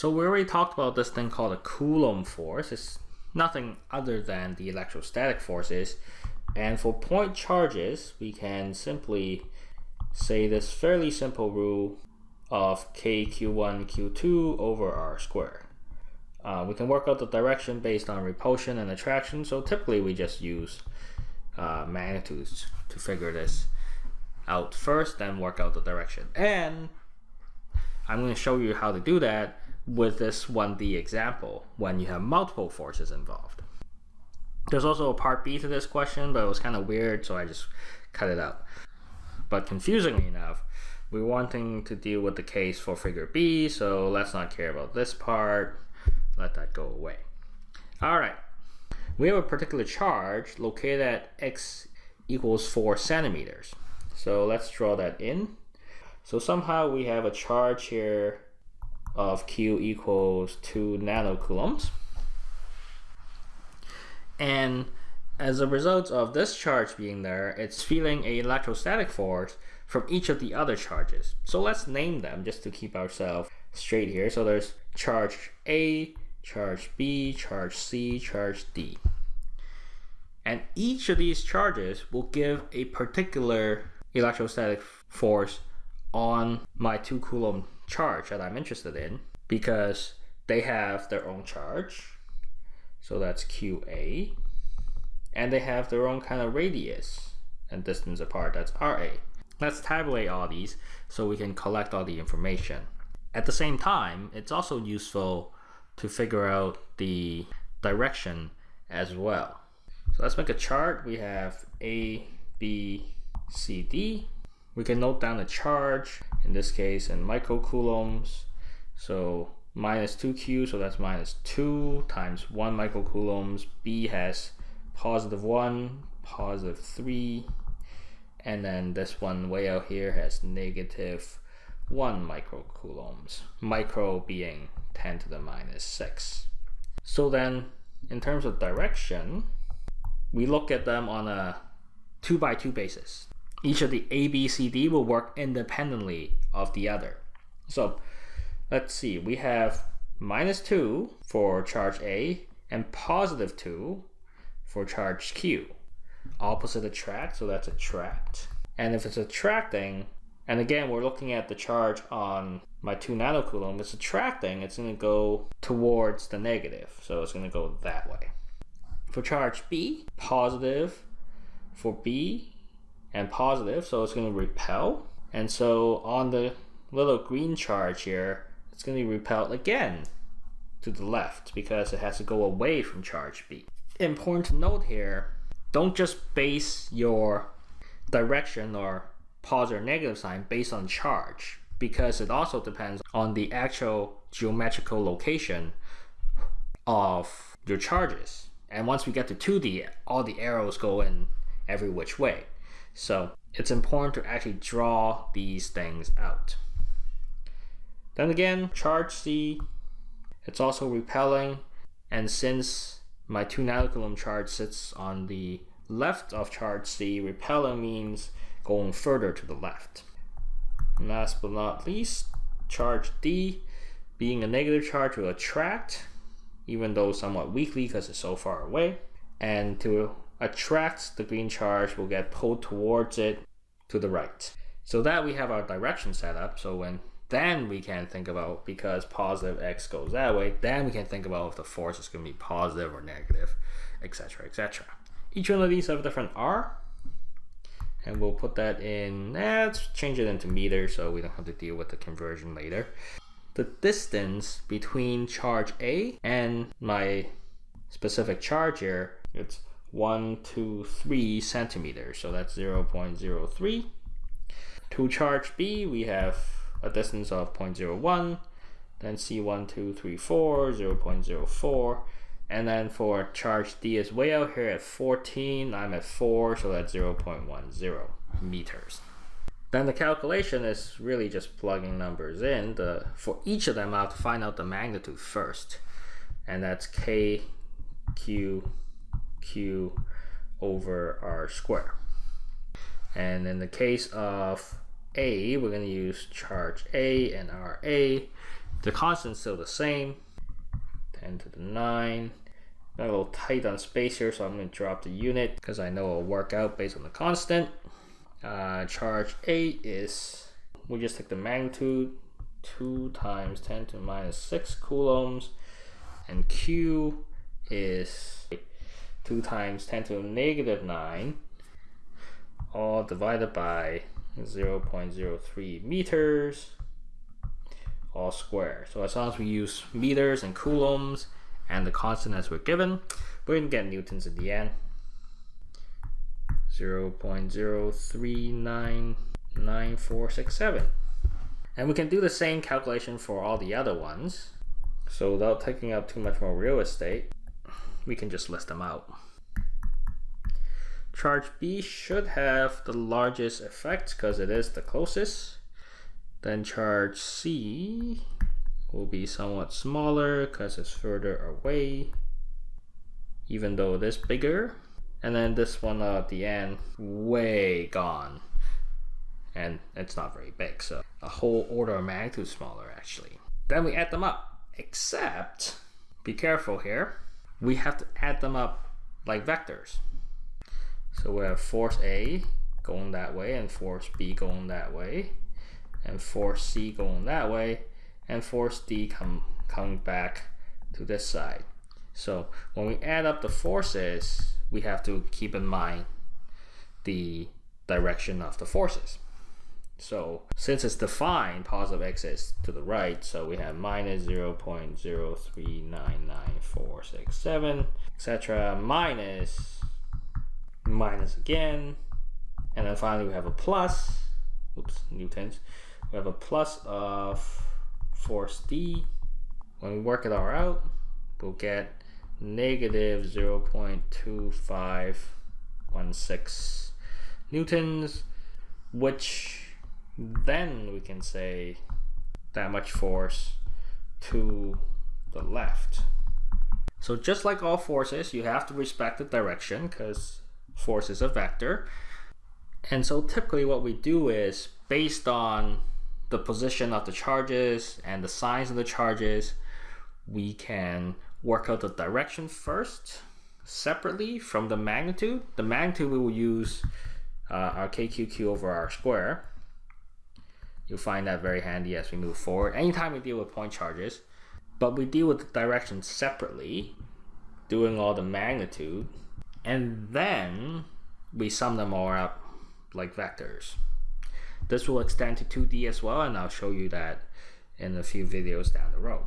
So we already talked about this thing called a Coulomb force. It's nothing other than the electrostatic forces. And for point charges, we can simply say this fairly simple rule of kq1 q2 over r squared. Uh, we can work out the direction based on repulsion and attraction. So typically we just use uh, magnitudes to figure this out first, then work out the direction. And I'm going to show you how to do that with this 1D example when you have multiple forces involved. There's also a part B to this question, but it was kind of weird, so I just cut it out. But confusingly enough, we're wanting to deal with the case for figure B, so let's not care about this part. Let that go away. All right, we have a particular charge located at x equals 4 centimeters. So let's draw that in. So somehow we have a charge here of q equals 2 nanocoulombs. And as a result of this charge being there, it's feeling a electrostatic force from each of the other charges. So let's name them just to keep ourselves straight here. So there's charge A, charge B, charge C, charge D. And each of these charges will give a particular electrostatic force on my 2 coulomb charge that I'm interested in because they have their own charge. So that's QA. And they have their own kind of radius and distance apart. That's RA. Let's tabulate all these so we can collect all the information. At the same time, it's also useful to figure out the direction as well. So let's make a chart. We have A, B, C, D. We can note down the charge, in this case in microcoulombs. So minus 2q, so that's minus 2 times 1 microcoulombs. B has positive 1, positive 3, and then this one way out here has negative 1 microcoulombs. Micro being 10 to the minus 6. So then, in terms of direction, we look at them on a 2 by 2 basis. Each of the A, B, C, D will work independently of the other. So let's see, we have minus 2 for charge A and positive 2 for charge Q. Opposite attract, so that's attract. And if it's attracting, and again, we're looking at the charge on my 2 nanocoulomb. It's attracting, it's going to go towards the negative. So it's going to go that way. For charge B, positive for B and positive, so it's going to repel. And so on the little green charge here, it's going to be repelled again to the left because it has to go away from charge B. Important to note here, don't just base your direction or positive or negative sign based on charge because it also depends on the actual geometrical location of your charges. And once we get to 2D, all the arrows go in every which way. So it's important to actually draw these things out. Then again, charge C, it's also repelling. And since my 2 nanocoulomb charge sits on the left of charge C, repelling means going further to the left. Last but not least, charge D, being a negative charge will attract, even though somewhat weakly because it's so far away. And to attract the green charge will get pulled towards it to the right. So that we have our direction set up. So when then we can think about because positive x goes that way, then we can think about if the force is going to be positive or negative, etc., etc. Each one of these have a different r, and we'll put that in, eh, let's change it into meters so we don't have to deal with the conversion later. The distance between charge A and my specific charge here, it's 1, 2, 3 centimeters, so that's 0 0.03. To charge B, we have a distance of 0.01, then C1, 2, 3, 4, 0 0.04, and then for charge D is way out here at 14, I'm at 4, so that's 0 0.10 meters. Then the calculation is really just plugging numbers in. The, for each of them, I have to find out the magnitude first. And that's K, Q, Q over R square. And in the case of A, we're going to use charge A and RA. The constant's still the same, 10 to the 9. Got a little tight on space here, so I'm going to drop the unit because I know it'll work out based on the constant. Uh, charge A is, we just take the magnitude, 2 times 10 to the minus 6 coulombs, and Q is 2 times 10 to the negative 9, all divided by 0 0.03 meters, all square. So as long as we use meters and coulombs and the constant as we're given, we're going to get newtons in the end. 0 0.03999467. And we can do the same calculation for all the other ones. So without taking up too much more real estate, we can just list them out. Charge B should have the largest effect because it is the closest. Then charge C will be somewhat smaller because it's further away, even though it is bigger. And then this one at the end, way gone. And it's not very big, so a whole order of magnitude smaller actually. Then we add them up, except, be careful here, we have to add them up like vectors. So we have force A going that way and force B going that way and force C going that way and force D come coming back to this side. So when we add up the forces, we have to keep in mind the direction of the forces. So since it's defined, positive x is to the right, so we have minus 0 0.0399467, etc. minus, minus again, and then finally we have a plus, oops, newtons, we have a plus of force D. When we work it all out, we'll get negative 0 0.2516 newtons, which then we can say that much force to the left. So just like all forces, you have to respect the direction because force is a vector. And so typically what we do is based on the position of the charges and the signs of the charges, we can work out the direction first separately from the magnitude. The magnitude we will use uh, our KQQ over R square. You'll find that very handy as we move forward. Anytime we deal with point charges, but we deal with the direction separately, doing all the magnitude, and then we sum them all up like vectors. This will extend to 2D as well, and I'll show you that in a few videos down the road.